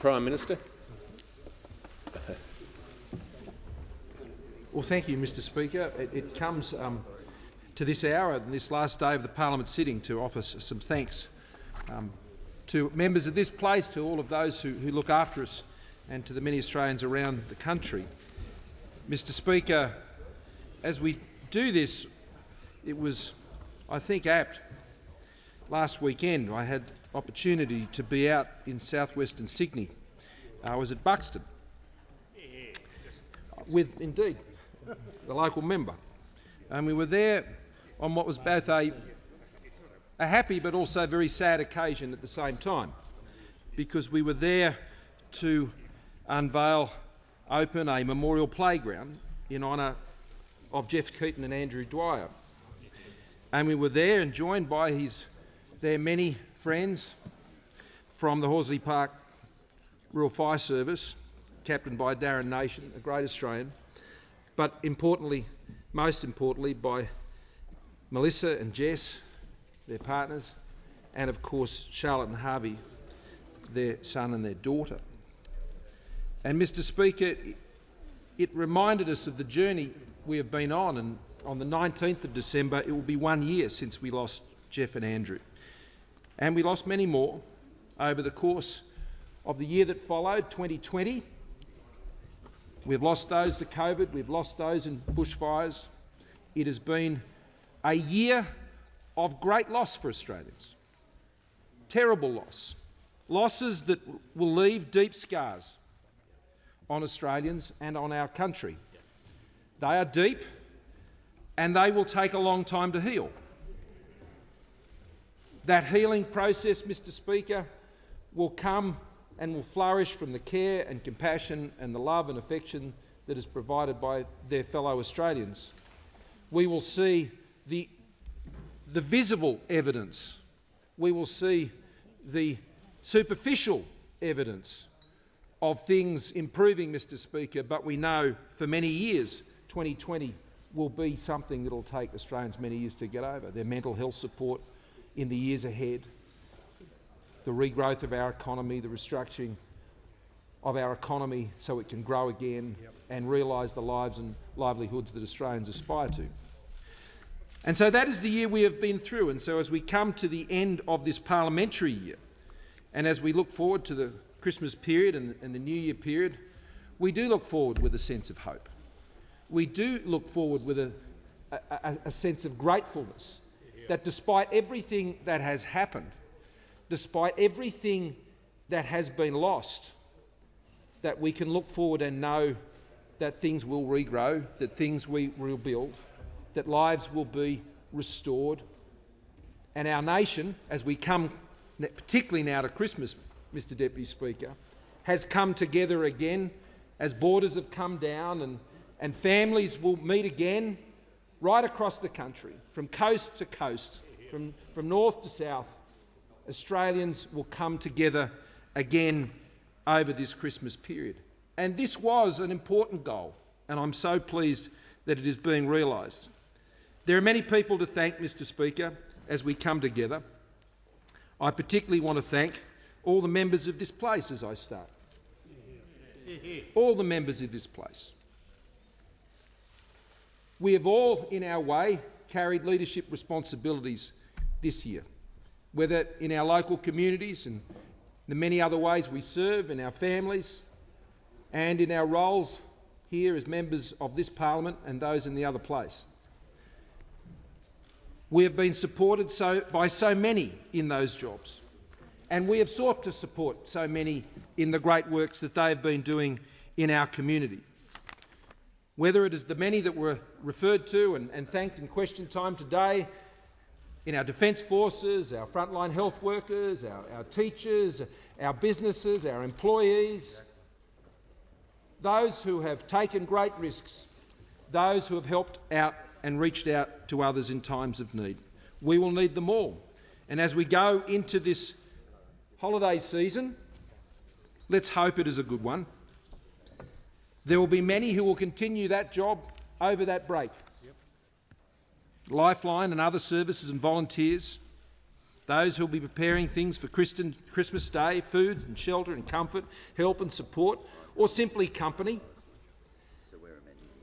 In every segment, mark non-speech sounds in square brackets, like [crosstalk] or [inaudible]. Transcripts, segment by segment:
Prime Minister. Well, thank you, Mr Speaker. It, it comes um, to this hour, this last day of the parliament sitting, to offer some thanks um, to members of this place, to all of those who, who look after us and to the many Australians around the country. Mr Speaker, as we do this, it was, I think, apt. Last weekend I had opportunity to be out in southwestern Sydney. I was at Buxton with, indeed, the local member. And we were there on what was both a, a happy but also very sad occasion at the same time, because we were there to unveil, open a memorial playground in honour of Jeff Keaton and Andrew Dwyer. And we were there and joined by his, their many friends from the Horsley Park Rural Fire Service, captained by Darren Nation, a great Australian, but importantly, most importantly, by Melissa and Jess, their partners, and of course Charlotte and Harvey, their son and their daughter. And Mr Speaker, it reminded us of the journey we have been on, and on the 19th of December it will be one year since we lost Jeff and Andrew. And we lost many more over the course of the year that followed, 2020. We've lost those to COVID, we've lost those in bushfires. It has been a year of great loss for Australians. Terrible loss. Losses that will leave deep scars on Australians and on our country. They are deep and they will take a long time to heal. That healing process, Mr Speaker, will come and will flourish from the care and compassion and the love and affection that is provided by their fellow Australians. We will see the, the visible evidence. We will see the superficial evidence of things improving, Mr Speaker, but we know for many years 2020 will be something that will take Australians many years to get over. Their mental health support in the years ahead, the regrowth of our economy, the restructuring of our economy so it can grow again yep. and realise the lives and livelihoods that Australians aspire to. And so that is the year we have been through. And so as we come to the end of this parliamentary year, and as we look forward to the Christmas period and, and the New Year period, we do look forward with a sense of hope. We do look forward with a, a, a sense of gratefulness that despite everything that has happened, despite everything that has been lost, that we can look forward and know that things will regrow, that things will rebuild, that lives will be restored. And our nation, as we come particularly now to Christmas, Mr Deputy Speaker, has come together again as borders have come down and, and families will meet again right across the country, from coast to coast, from, from north to south. Australians will come together again over this Christmas period. And this was an important goal, and I'm so pleased that it is being realised. There are many people to thank, Mr Speaker, as we come together. I particularly want to thank all the members of this place as I start. All the members of this place. We have all, in our way, carried leadership responsibilities this year, whether in our local communities and the many other ways we serve, in our families, and in our roles here as members of this parliament and those in the other place. We have been supported so, by so many in those jobs, and we have sought to support so many in the great works that they have been doing in our community. Whether it is the many that were referred to and, and thanked in question time today, in our defence forces, our frontline health workers, our, our teachers, our businesses, our employees, those who have taken great risks, those who have helped out and reached out to others in times of need. We will need them all. And as we go into this holiday season, let's hope it is a good one. There will be many who will continue that job over that break. Yep. Lifeline and other services and volunteers those who will be preparing things for Christmas Day, food and shelter and comfort, help and support, or simply company,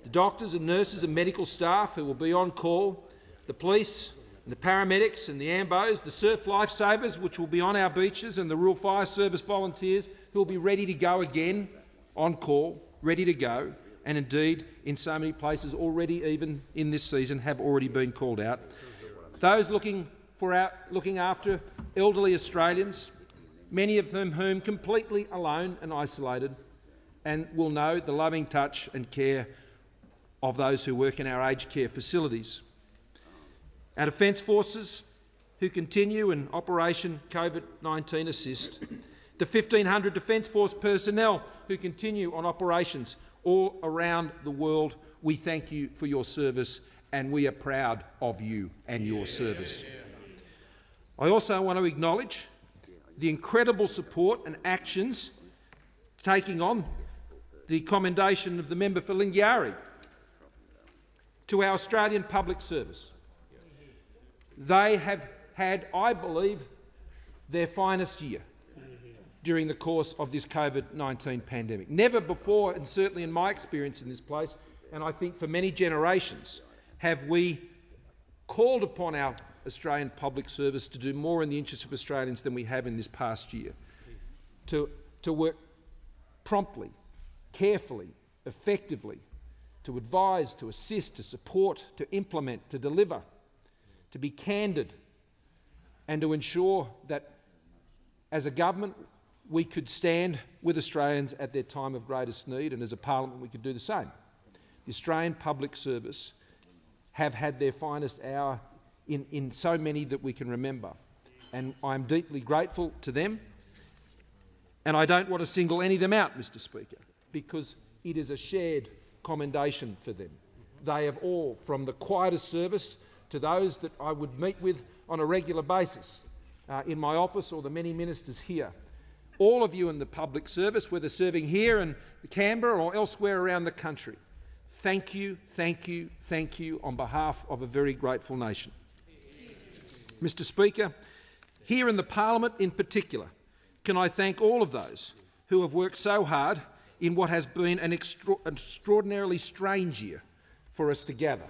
the doctors and nurses and medical staff who will be on call, the police and the paramedics and the AMBOs, the surf lifesavers which will be on our beaches and the Rural Fire Service volunteers who will be ready to go again on call, ready to go, and indeed in so many places already even in this season have already been called out. Those looking, for our, looking after elderly Australians, many of them whom completely alone and isolated, and will know the loving touch and care of those who work in our aged care facilities. Our Defence Forces, who continue in Operation COVID-19 Assist, the 1,500 Defence Force personnel who continue on operations all around the world, we thank you for your service and we are proud of you and your service. I also want to acknowledge the incredible support and actions taking on the commendation of the member for Lingiari to our Australian public service. They have had, I believe, their finest year during the course of this COVID-19 pandemic. Never before, and certainly in my experience in this place, and I think for many generations, have we called upon our Australian public service to do more in the interest of Australians than we have in this past year, to, to work promptly, carefully, effectively, to advise, to assist, to support, to implement, to deliver, to be candid and to ensure that as a government we could stand with Australians at their time of greatest need and as a parliament we could do the same. The Australian public service have had their finest hour in, in so many that we can remember and I'm deeply grateful to them and I don't want to single any of them out, Mr Speaker, because it is a shared commendation for them. They have all, from the quietest service to those that I would meet with on a regular basis uh, in my office or the many ministers here. All of you in the public service, whether serving here in Canberra or elsewhere around the country, thank you, thank you, thank you on behalf of a very grateful nation. Mr Speaker, here in the parliament in particular, can I thank all of those who have worked so hard in what has been an extra extraordinarily strange year for us to gather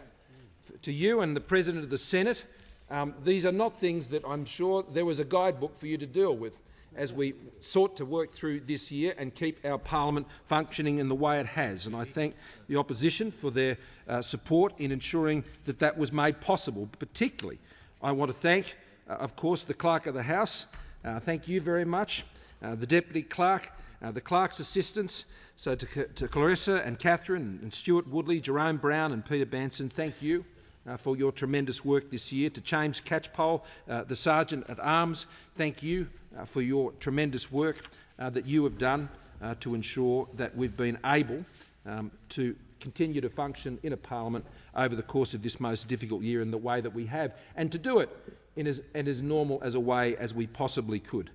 to you and the President of the Senate, um, these are not things that I'm sure there was a guidebook for you to deal with as we sought to work through this year and keep our parliament functioning in the way it has. And I thank the opposition for their uh, support in ensuring that that was made possible. Particularly, I want to thank, uh, of course, the Clerk of the House. Uh, thank you very much. Uh, the Deputy Clerk, uh, the Clerk's assistants, so to, to Clarissa and Catherine and Stuart Woodley, Jerome Brown and Peter Banson, thank you for your tremendous work this year. To James Catchpole, uh, the Sergeant at Arms, thank you uh, for your tremendous work uh, that you have done uh, to ensure that we've been able um, to continue to function in a parliament over the course of this most difficult year in the way that we have, and to do it in as, in as normal as a way as we possibly could.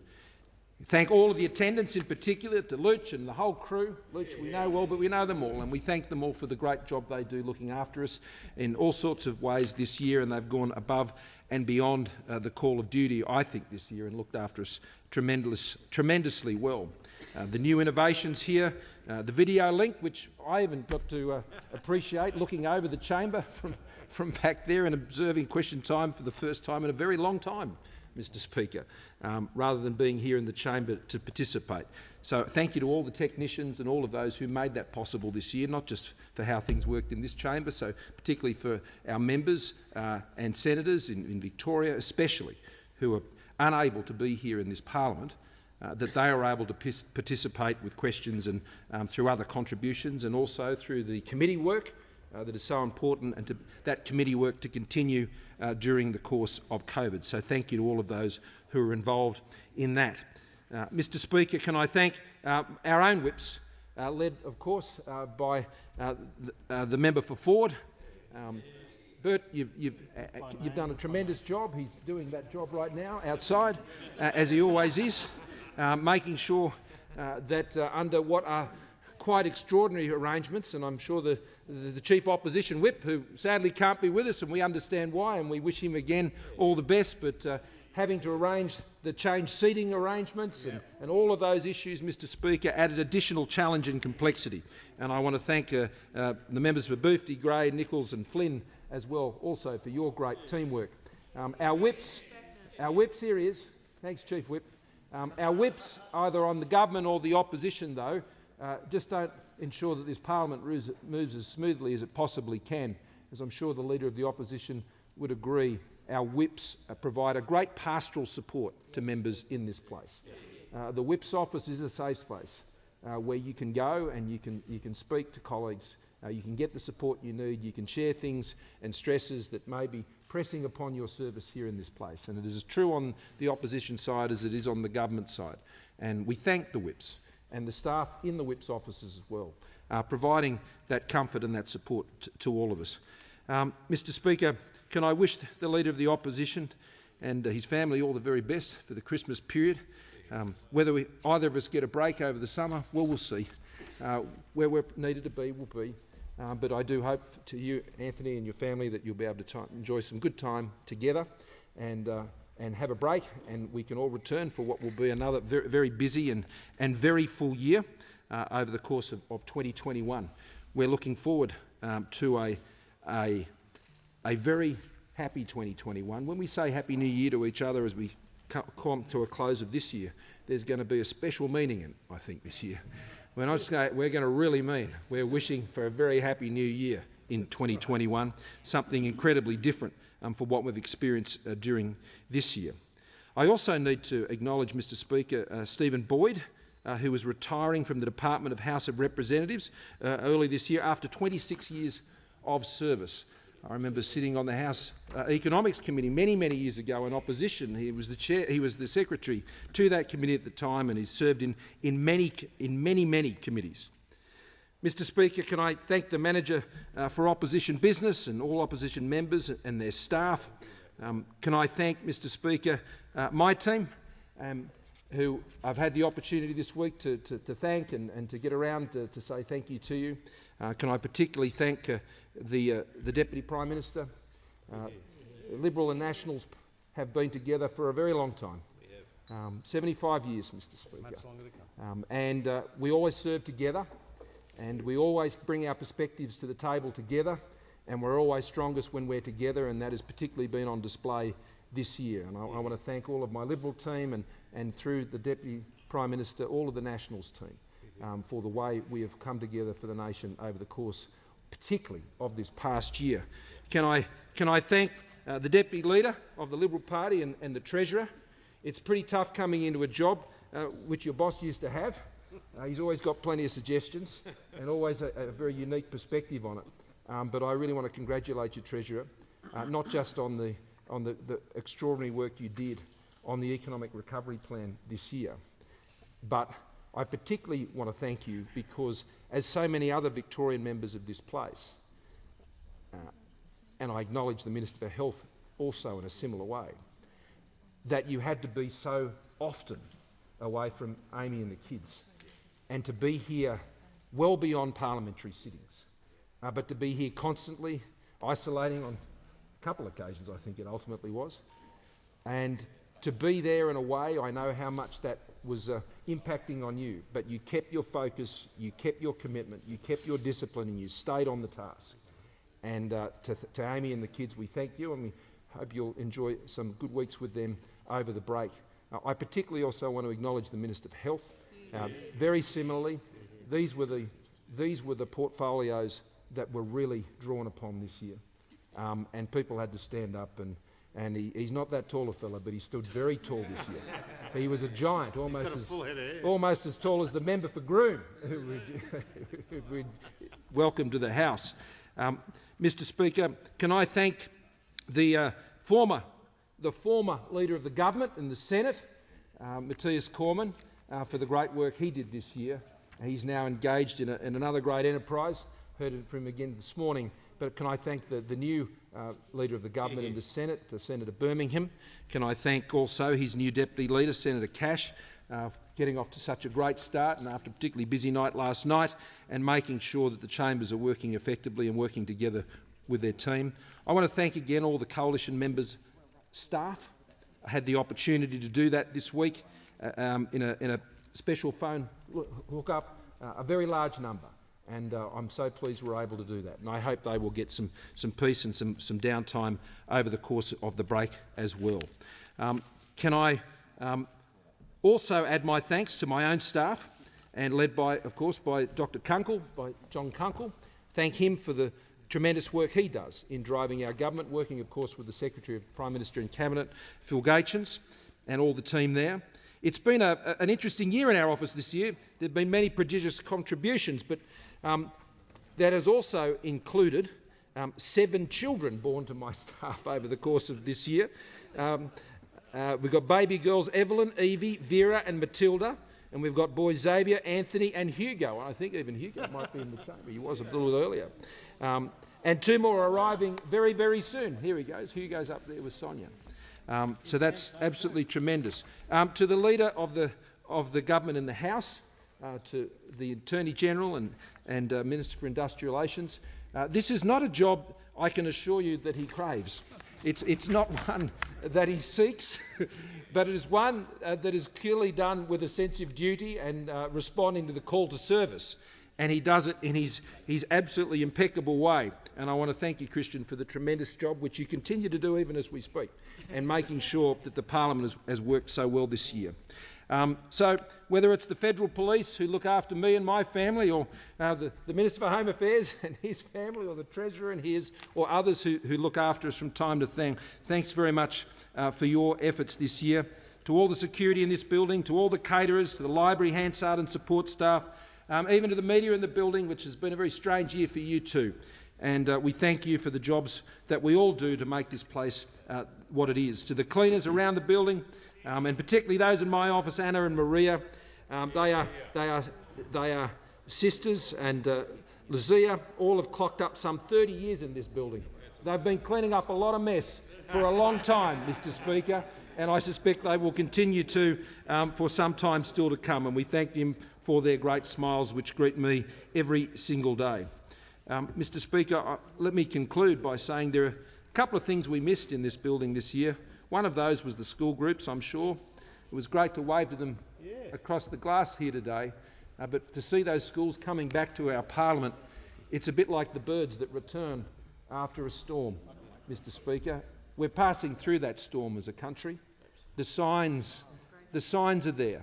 Thank all of the attendants, in particular to Luch and the whole crew. Luch we know well, but we know them all, and we thank them all for the great job they do looking after us in all sorts of ways this year, and they've gone above and beyond uh, the call of duty, I think, this year and looked after us tremendous, tremendously well. Uh, the new innovations here, uh, the video link, which I even got to uh, appreciate looking over the chamber [laughs] from, from back there and observing question time for the first time in a very long time. Mr Speaker, um, rather than being here in the chamber to participate. So thank you to all the technicians and all of those who made that possible this year, not just for how things worked in this chamber, so particularly for our members uh, and senators in, in, Victoria especially, who are unable to be here in this parliament, uh, that they are able to participate with questions and um, through other contributions and also through the committee work uh, that is so important and to that committee work to continue uh, during the course of COVID. So thank you to all of those who are involved in that. Uh, Mr Speaker, can I thank uh, our own whips, uh, led of course uh, by the, the, member for Forde. Um, Bert, you've, you've, you've, done a tremendous job. He's doing that job right now outside, as he always is, making sure that under what are quite extraordinary arrangements, and I'm sure the, the, the, Chief Opposition Whip, who sadly can't be with us, and we understand why, and we wish him again all the best, but uh, having to arrange the change seating arrangements and, and, all of those issues, Mr Speaker, added additional challenge and complexity. And I want to thank uh, uh, the members for Boothby, Grey, Nicholls and Flynn as well also for your great teamwork. Um, our whips, our whips here is, thanks Chief Whip, um, our whips either on the government or the opposition though uh, just don't ensure that this parliament moves, as smoothly as it possibly can, as I'm sure the Leader of the Opposition would agree, our whips uh, provide a great pastoral support to members in this place. Uh, the whips office is a safe space uh, where you can go and you can, you can speak to colleagues, uh, you can get the support you need, you can share things and stresses that may be pressing upon your service here in this place. And it is as true on the opposition side as it is on the government side. And we thank the whips and the staff in the whips offices as well, uh, providing that comfort and that support to all of us. Um, Mr Speaker, can I wish the Leader of the Opposition and his family all the very best for the Christmas period. Um, whether we, either of us get a break over the summer, well, we'll see. Uh, where we're needed to be, we'll be. Uh, but I do hope to you, Anthony, and your family that you'll be able to enjoy some good time together and, uh, and have a break, and we can all return for what will be another very, very busy and, and very full year uh, over the course of, of 2021. We're looking forward um, to a, a a very happy 2021. When we say Happy New Year to each other as we come to a close of this year, there's going to be a special meaning in I think, this year. We're not going, we're going to really mean we're wishing for a very happy new year in 2021, something incredibly different um, for what we've experienced uh, during this year. I also need to acknowledge, Mr Speaker, uh, Stephen Boyd, uh, who was retiring from the Department of House of Representatives uh, early this year after 26 years of service. I remember sitting on the House uh, Economics Committee many, many years ago in opposition. He was the chair, he was the secretary to that committee at the time, and he's served in, in, many, in many, many committees. Mr Speaker, can I thank the manager uh, for opposition business and all opposition members and their staff. Um, can I thank, Mr Speaker, uh, my team, um, who I've had the opportunity this week to, to, to thank and, and, to get around to, to, say thank you to you. Uh, can I particularly thank uh, the, uh, the Deputy Prime Minister. Uh, Liberal and Nationals have been together for a very long time. Um, 75 years, Mr Speaker. Um, and uh, we always serve together and we always bring our perspectives to the table together and we're always strongest when we're together and that has particularly been on display this year. And I, I want to thank all of my Liberal team and, and through the Deputy Prime Minister, all of the Nationals team um, for the way we have come together for the nation over the course particularly of this past year. Can I, can I thank uh, the Deputy Leader of the Liberal Party and, and, the Treasurer? It's pretty tough coming into a job uh, which your boss used to have. [laughs] Uh, he's always got plenty of suggestions and always a, a very unique perspective on it. Um, but I really want to congratulate you, Treasurer, uh, not just on, the, on the, the extraordinary work you did on the economic recovery plan this year, but I particularly want to thank you because, as so many other Victorian members of this place, uh, and I acknowledge the Minister for Health also in a similar way, that you had to be so often away from Amy and the kids and to be here well beyond parliamentary sittings, uh, but to be here constantly, isolating on a couple of occasions, I think it ultimately was, and to be there in a way, I know how much that was uh, impacting on you, but you kept your focus, you kept your commitment, you kept your discipline, and you stayed on the task. And uh, to, to Amy and the kids, we thank you, and we hope you'll enjoy some good weeks with them over the break. Uh, I particularly also want to acknowledge the Minister of Health. Uh, very similarly, these were, the, these were the portfolios that were really drawn upon this year. Um, and people had to stand up and and he, he's not that tall a fella, but he stood very tall this year. he was a giant, almost as, almost as tall as the member for Groom, [laughs] who we'd, welcome to the House. Um, Mr Speaker, can I thank the uh, former, the former Leader of the Government in the Senate, uh, Matthias Cormann, uh, for the great work he did this year. He's now engaged in, a, in another great enterprise. Heard it from him again this morning. But can I thank the, the new uh, Leader of the Government in the Senate, Senator Birmingham. Can I thank also his new Deputy Leader, Senator Cash, uh, getting off to such a great start and after a particularly busy night last night and making sure that the chambers are working effectively and working together with their team. I want to thank again all the coalition members, staff, I had the opportunity to do that this week um, in, a, in a special phone hookup, uh, a very large number. And uh, I'm so pleased we're able to do that. And I hope they will get some, some peace and some, some downtime over the course of the break as well. Um, can I um, also add my thanks to my own staff, and led by, of course, by Dr Kunkel, by John Kunkel. Thank him for the tremendous work he does in driving our government, working, of course, with the Secretary of Prime Minister and Cabinet, Phil Gaetjens, and all the team there. It's been a, an interesting year in our office this year. There have been many prodigious contributions, but um, that has also included um, seven children born to my [laughs] staff over the course of this year. Um, uh, we've got baby girls Evelyn, Evie, Vera and Matilda, and we've got boys Xavier, Anthony and Hugo. I think even Hugo might be in the chamber. He was a little earlier. Um, and two more arriving very, very soon. Here he goes. Hugo's up there with Sonia. Um, so that's absolutely tremendous. Um, to the Leader of the, of the Government in the House, uh, to the Attorney General and, and uh, Minister for Industrial Relations, uh, this is not a job I can assure you that he craves. It's, it's not [laughs] one that he seeks, [laughs] but it is one uh, that is clearly done with a sense of duty and uh, responding to the call to service. And he does it in his, his absolutely impeccable way. And I want to thank you, Christian, for the tremendous job which you continue to do even as we speak, and making sure that the parliament has, has worked so well this year. Um, so whether it's the federal police who look after me and my family, or uh, the, the, Minister for Home Affairs [laughs] and his family, or the Treasurer and his, or others who, who look after us from time to time, thanks very much uh, for your efforts this year. To all the security in this building, to all the caterers, to the library, Hansard and support staff, um, even to the media in the building, which has been a very strange year for you too. And uh, we thank you for the jobs that we all do to make this place uh, what it is. To the cleaners around the building, um, and particularly those in my office, Anna and Maria. Um, they, are, they, are, they are sisters, and uh, Lizia all have clocked up some 30 years in this building. They've been cleaning up a lot of mess for a long time, Mr Speaker, and I suspect they will continue to um, for some time still to come, and we thank them for their great smiles which greet me every single day. Um, Mr Speaker, uh, let me conclude by saying there are a couple of things we missed in this building this year. One of those was the school groups, I'm sure. It was great to wave to them yeah. across the glass here today, uh, but to see those schools coming back to our parliament, it's a bit like the birds that return after a storm, Mr Speaker. We're passing through that storm as a country. The signs, the signs are there.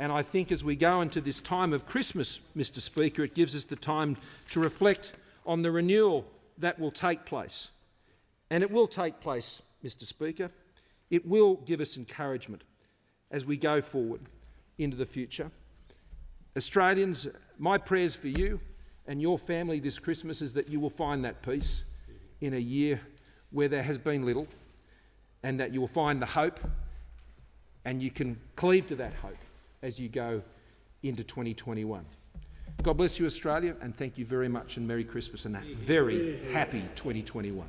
And I think as we go into this time of Christmas, Mr Speaker, it gives us the time to reflect on the renewal that will take place. And it will take place Mr Speaker. It will give us encouragement as we go forward into the future. Australians, my prayers for you and your family this Christmas is that you will find that peace in a year where there has been little and that you will find the hope and you can cleave to that hope as you go into 2021. God bless you, Australia, and thank you very much and Merry Christmas and a very happy 2021.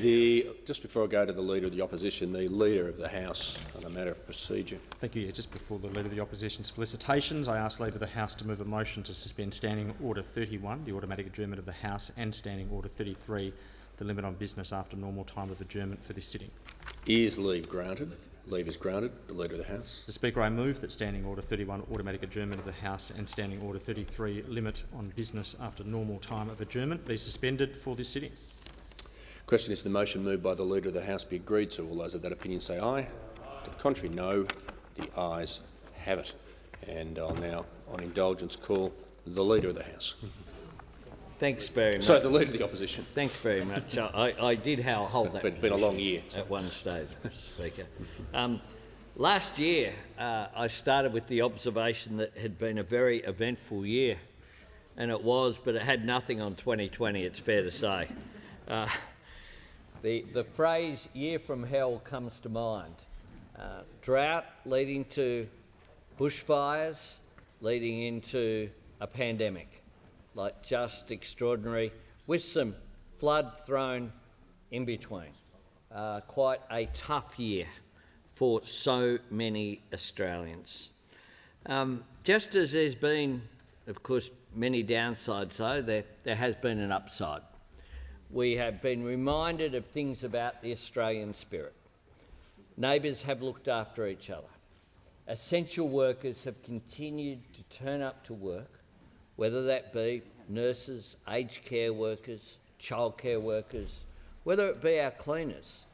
The, just before I go to the Leader of the Opposition, the Leader of the House on a matter of procedure. Thank you. Yeah, just before the Leader of the Opposition's felicitations, I ask Leader of the House to move a motion to suspend Standing Order 31, the automatic adjournment of the House, and Standing Order 33, the limit on business after normal time of adjournment for this sitting. Is leave granted? Leave is granted. The Leader of the House. The Speaker, I move that Standing Order 31, automatic adjournment of the House, and Standing Order 33, limit on business after normal time of adjournment, be suspended for this sitting. Question is the motion moved by the Leader of the House be agreed to. All those of that opinion say aye. To the contrary, no. The ayes have it. And I'll now, on indulgence, call the Leader of the House. Mm-hmm. Thanks very much. So the Leader of the Opposition. Thanks very much. I, I did hold that. It's been a long year. At one stage, Mr Speaker. Um, last year, uh, I started with the observation that it had been a very eventful year, and it was, but it had nothing on 2020, it's fair to say. Uh, the, the phrase year from hell comes to mind. Uh, drought leading to bushfires, leading into a pandemic, like just extraordinary, with some flood thrown in between. Uh, quite a tough year for so many Australians. Um, just as there's been, of course, many downsides, though, there, there has been an upside we have been reminded of things about the Australian spirit. Neighbours have looked after each other. Essential workers have continued to turn up to work, whether that be nurses, aged care workers, childcare workers, whether it be our cleaners,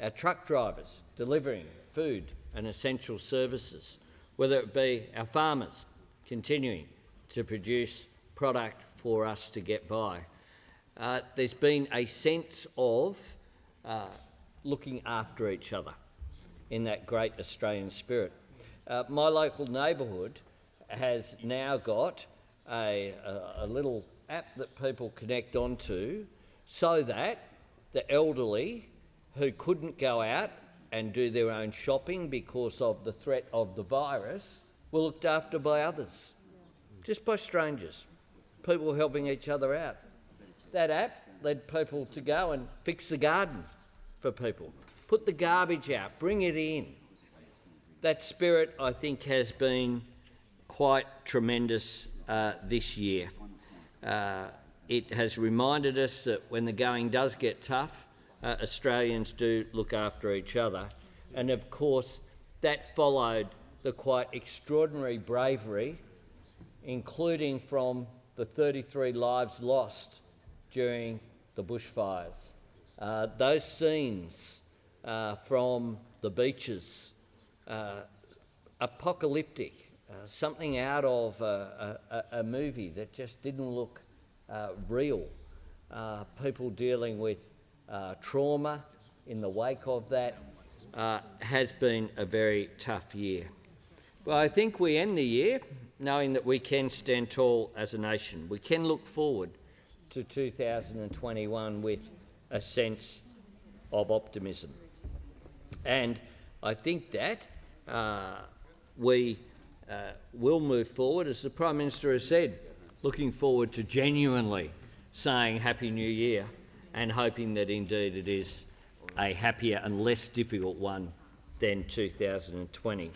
our truck drivers delivering food and essential services, whether it be our farmers continuing to produce product for us to get by. Uh, there's been a sense of uh, looking after each other in that great Australian spirit. Uh, my local neighbourhood has now got a, a, little app that people connect onto so that the elderly who couldn't go out and do their own shopping because of the threat of the virus were looked after by others, just by strangers, people helping each other out. That app led people to go and fix the garden for people, put the garbage out, bring it in. That spirit, I think, has been quite tremendous uh, this year. Uh, it has reminded us that when the going does get tough, uh, Australians do look after each other. And of course, that followed the quite extraordinary bravery, including from the 33 lives lost during the bushfires. Uh, those scenes uh, from the beaches, uh, apocalyptic, uh, something out of a, a, a, movie that just didn't look uh, real. Uh, people dealing with trauma in the wake of that has been a very tough year. Well, I think we end the year knowing that we can stand tall as a nation. We can look forward to 2021 with a sense of optimism. And I think that uh, we uh, will move forward, as the Prime Minister has said, looking forward to genuinely saying Happy New Year and hoping that indeed it is a happier and less difficult one than 2020.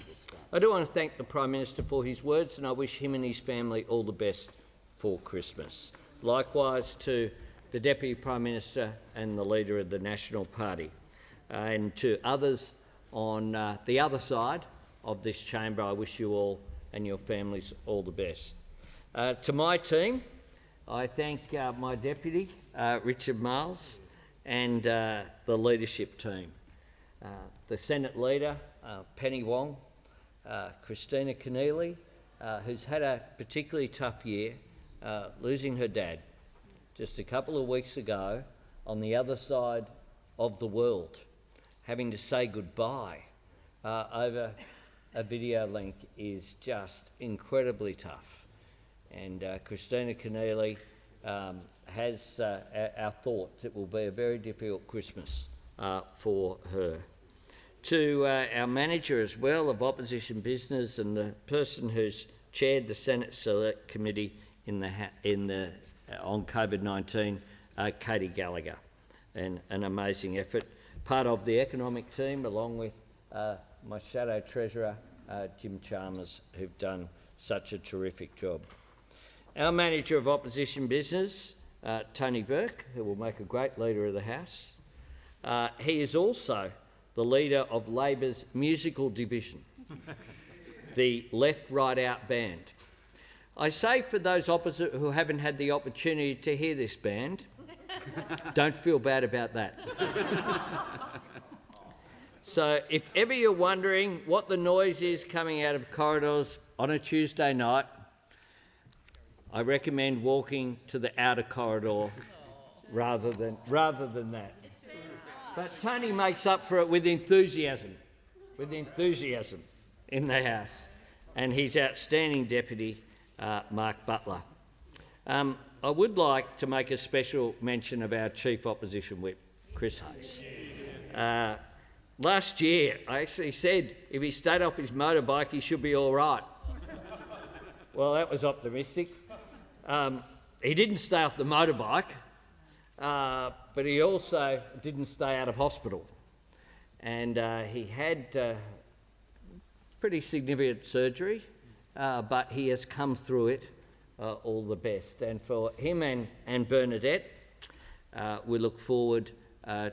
I do want to thank the Prime Minister for his words and I wish him and his family all the best for Christmas. Likewise to the Deputy Prime Minister and the Leader of the National Party, uh, and to others on uh, the other side of this chamber, I wish you all and your families all the best. Uh, to my team, I thank uh, my Deputy, uh, Richard Marles, and uh, the leadership team. the Senate Leader, Penny Wong, Kristina Keneally, who's had a particularly tough year, losing her dad just a couple of weeks ago on the other side of the world, having to say goodbye uh, over a video link is just incredibly tough. And uh, Kristina Keneally um, has uh, our, thoughts. It will be a very difficult Christmas uh, for her. To uh, our manager as well of opposition business and the person who's chaired the Senate Select Committee in the, in the uh, on COVID-19, uh, Katy Gallagher, and an amazing effort. Part of the economic team, along with my shadow treasurer, uh, Jim Chalmers, who've done such a terrific job. Our manager of opposition business, uh, Tony Burke, who will make a great leader of the House. Uh, he is also the leader of Labor's musical division, [laughs] the Left Right Out Band. I say for those opposite who haven't had the opportunity to hear this band, [laughs] don't feel bad about that. [laughs] so if ever you're wondering what the noise is coming out of corridors on a Tuesday night, I recommend walking to the outer corridor rather than, rather than that. But Tony makes up for it with enthusiasm, with enthusiasm in the House. And he's outstanding deputy uh, Mark Butler. Um, I would like to make a special mention of our Chief Opposition Whip, Chris Hayes. Uh, last year, I actually said if he stayed off his motorbike, he should be all right. well, that was optimistic. Um, he didn't stay off the motorbike, uh, but he also didn't stay out of hospital. And uh, he had uh, pretty significant surgery uh, but he has come through it uh, all the best. And for him and, and Bernadette, uh, we look forward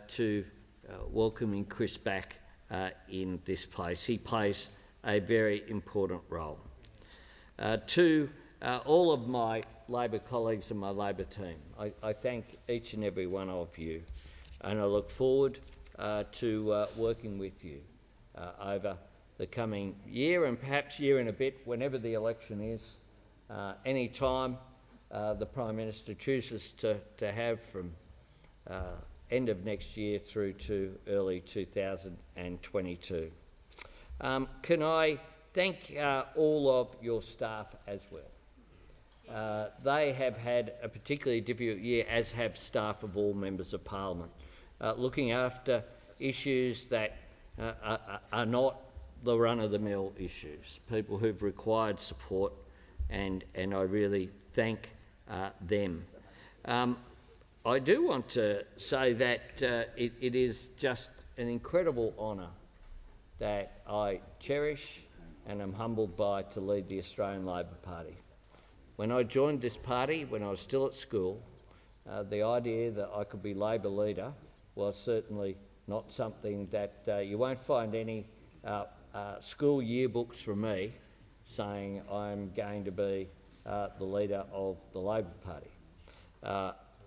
to welcoming Chris back uh, in this place. He plays a very important role. Uh, to uh, all of my Labor colleagues and my Labor team, I, I, thank each and every one of you, and I look forward uh, to uh, working with you uh, over the coming year and perhaps year and a bit, whenever the election is, uh, any time the Prime Minister chooses to, to have from end of next year through to early 2022. Um, can I thank uh, all of your staff as well? Uh, they have had a particularly difficult year, as have staff of all members of parliament, uh, looking after issues that uh, are, are not the run-of-the-mill issues, people who've required support, and, and I really thank uh, them. Um, I do want to say that uh, it, it is just an incredible honour that I cherish and am humbled by to lead the Australian Labor Party. When I joined this party, when I was still at school, uh, the idea that I could be Labor leader was certainly not something that uh, you won't find any uh, uh school yearbooks from me saying I'm going to be uh, the leader of the Labor Party.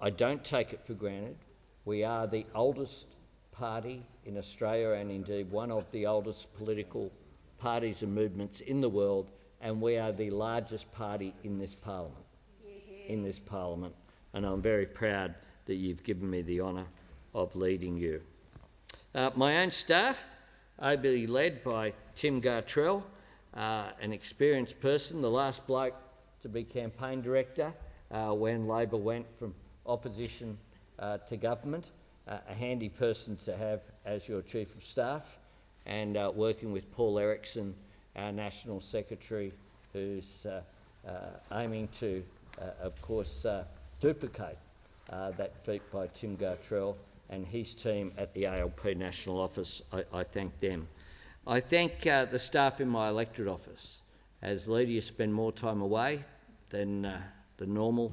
I don't take it for granted. We are the oldest party in Australia and indeed one of the oldest political parties and movements in the world and we are the largest party in this parliament. In this parliament, and I'm very proud that you've given me the honour of leading you. Uh, my own staff, ably led by Tim Gartrell, uh, an experienced person, the last bloke to be campaign director uh, when Labor went from opposition uh, to government, uh, a handy person to have as your Chief of Staff, and uh, working with Paul Erickson, our National Secretary, who's uh, uh, aiming to, uh, of course, duplicate that feat by Tim Gartrell and his team at the ALP National Office. I, I thank them. I thank the staff in my electorate office. As you spend more time away than the normal,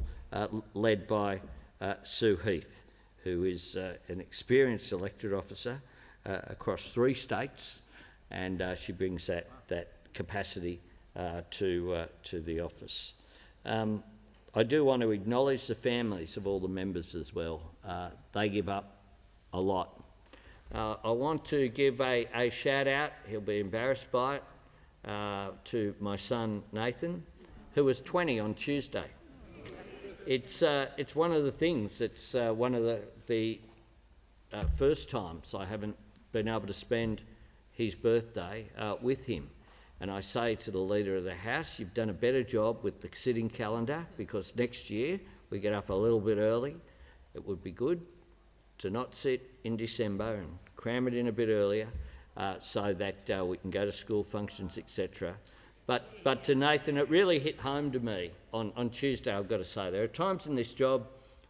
led by uh, Sue Heath, who is uh, an experienced elected officer uh, across three states, and uh, she brings that, that capacity uh, to, uh, to the office. Um, I do want to acknowledge the families of all the members as well. they give up a lot. I want to give a, a shout out, he'll be embarrassed by it, to my son Nathan, who was 20 on Tuesday. It's, uh, it's one of the things, it's uh, one of the, the uh, first times I haven't been able to spend his birthday uh, with him. And I say to the Leader of the House, you've done a better job with the sitting calendar because next year we get up a little bit early. It would be good to not sit in December and cram it in a bit earlier uh, so that uh, we can go to school functions, etc. But, but to Nathan, it really hit home to me on, on Tuesday, I've got to say. There are times in this job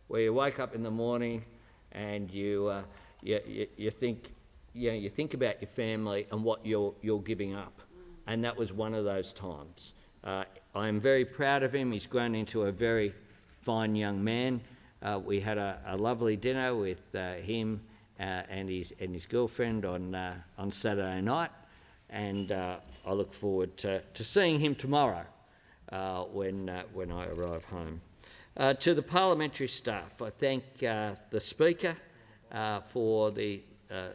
where you wake up in the morning and you, uh, you, you, you, think, you, know, you think about your family and what you're, you're giving up. And that was one of those times. Uh, I am very proud of him. He's grown into a very fine young man. Uh, we had a, a, lovely dinner with uh, him uh, and, his, and his girlfriend on, uh, on Saturday night and I look forward to, to seeing him tomorrow uh, when, uh, when I arrive home. Uh, to the parliamentary staff, I thank uh, the Speaker uh, for the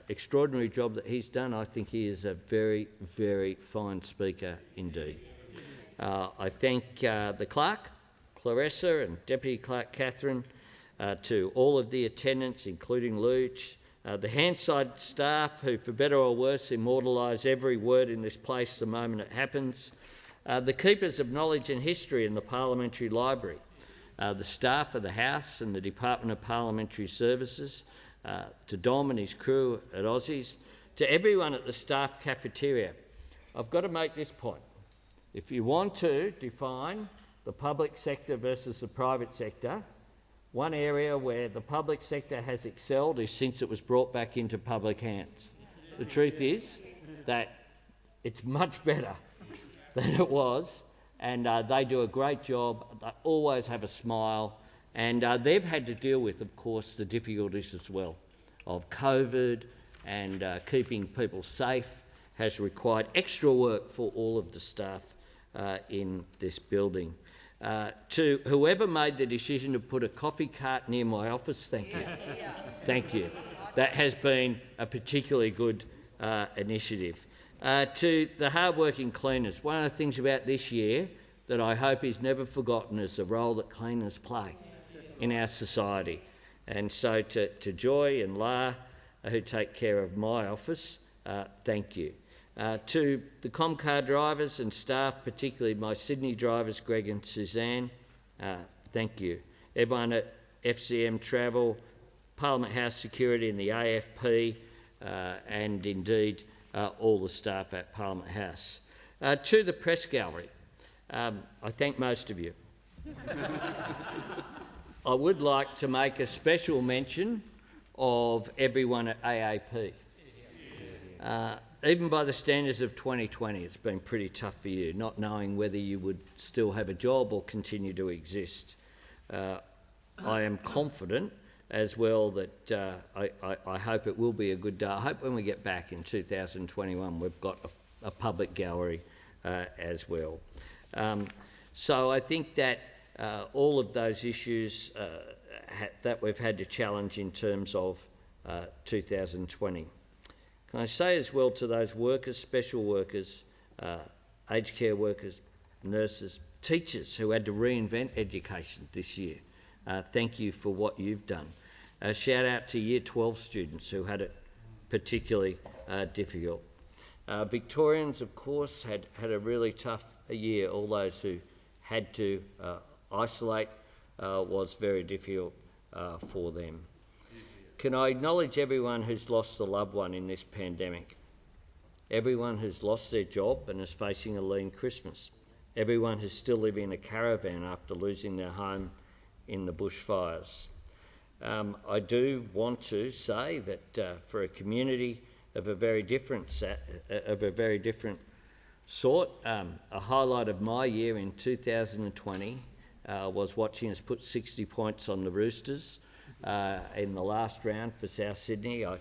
extraordinary job that he's done. I think he is a very, very fine Speaker indeed. I thank the Clerk, Clarissa and Deputy Clerk Catherine, to all of the attendants, including Luch, uh, the Hansard staff, who for better or worse immortalise every word in this place the moment it happens. Uh, the keepers of knowledge and history in the Parliamentary Library. Uh, the staff of the House and the Department of Parliamentary Services, uh, to Dom and his crew at Aussies, to everyone at the staff cafeteria. I've got to make this point. If you want to define the public sector versus the private sector, one area where the public sector has excelled is since it was brought back into public hands. The truth is that it's much better [laughs] than it was, and uh, they do a great job. They always have a smile, and uh, they've had to deal with, of course, the difficulties as well of COVID and uh, keeping people safe has required extra work for all of the staff uh, in this building. Uh, to whoever made the decision to put a coffee cart near my office, thank you. [laughs] Thank you. That has been a particularly good uh, initiative. Uh, to the hard-working cleaners, one of the things about this year that I hope is never forgotten is the role that cleaners play in our society. And so to, to Joy and La, who take care of my office, uh, thank you. Uh, to the Comcar drivers and staff, particularly my Sydney drivers, Greg and Suzanne, uh, thank you. Everyone at FCM Travel, Parliament House Security and the AFP, uh, and indeed uh, all the staff at Parliament House. Uh, to the press gallery, um, I thank most of you. [laughs] I would like to make a special mention of everyone at AAP. Uh, even by the standards of 2020, it's been pretty tough for you, not knowing whether you would still have a job or continue to exist. Uh, I am confident as well that uh, I, I, I hope it will be a good day. I hope when we get back in 2021 we've got a, a public gallery uh, as well. Um, so I think that uh, all of those issues uh, ha- that we've had to challenge in terms of uh, 2020. Can I say as well to those workers, special workers, uh, aged care workers, nurses, teachers who had to reinvent education this year, uh, thank you for what you've done. A shout out to Year 12 students who had it particularly uh, difficult. Uh, Victorians, of course, had, had a really tough year. All those who had to uh, isolate uh, was very difficult for them. Can I acknowledge everyone who's lost a loved one in this pandemic? Everyone who's lost their job and is facing a lean Christmas. Everyone who's still living in a caravan after losing their home in the bushfires. Um, I do want to say that uh, for a community of a very different sa- uh, of a very different sort, um, a highlight of my year in 2020 uh, was watching us put 60 points on the Roosters uh, in the last round for South Sydney. I,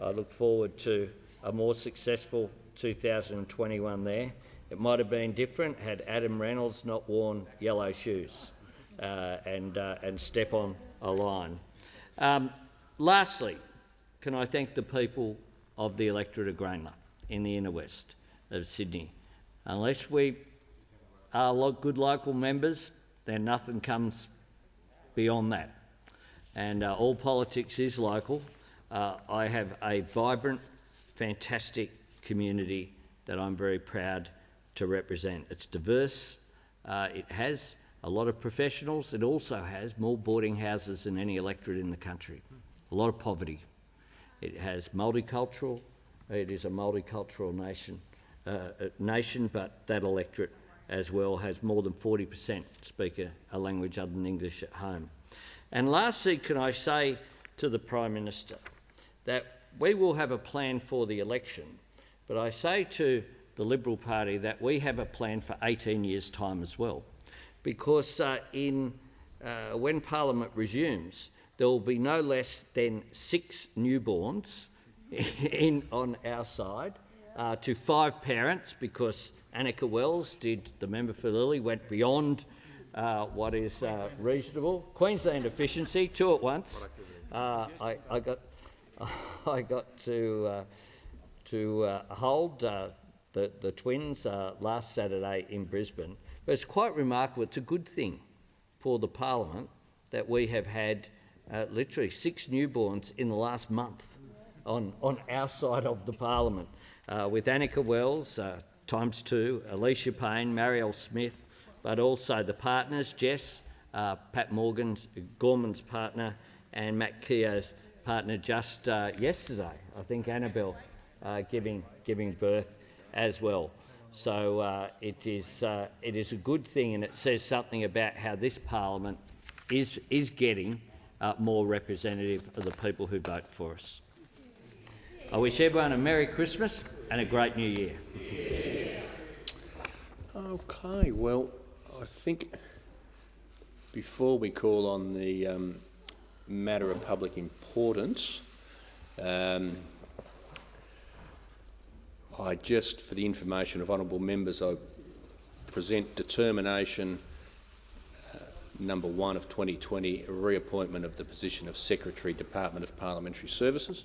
I look forward to a more successful 2021 there. It might have been different had Adam Reynolds not worn yellow shoes uh, and, uh, and step on a line. Um, lastly, can I thank the people of the electorate of Grayndler in the inner west of Sydney. Unless we are good local members, then nothing comes beyond that. And uh, all politics is local. Uh, I have a vibrant, fantastic community that I'm very proud to represent. It's diverse, uh, it has a lot of professionals, it also has more boarding houses than any electorate in the country, a lot of poverty. It has multicultural, it is a multicultural nation, uh, uh, nation but that electorate as well has more than 40% speak a, a language other than English at home. And lastly, can I say to the Prime Minister that we will have a plan for the election, but I say to the Liberal Party that we have a plan for 18 years' time as well, because uh, in, uh, when Parliament resumes, there will be no less than six newborns [laughs] in, on our side uh, to five parents, because Anika Wells did, the member for Lilley, went beyond uh, what is uh, reasonable. Queensland efficiency, two at once. Uh, I, I got, [laughs] I got to uh, to uh, hold uh, the the twins last Saturday in Brisbane. But it's quite remarkable. It's a good thing for the parliament that we have had literally six newborns in the last month on on our side of the parliament, with Anika Wells times two, Alicia Payne, Marielle Smith, but also the partners, Jess, uh, Pat Morgan's, Gorman's partner, and Matt Keogh's partner just uh, yesterday, I think Annabelle, uh, giving, giving birth as well. So uh, it, is, uh, it is a good thing and it says something about how this parliament is, is getting uh, more representative of the people who vote for us. I wish everyone a Merry Christmas and a great New Year. Okay, well, I think before we call on the um, matter of public importance, um, I just, for the information of honourable members, I present determination uh, number one of 2020, reappointment of the position of Secretary, Department of Parliamentary Services.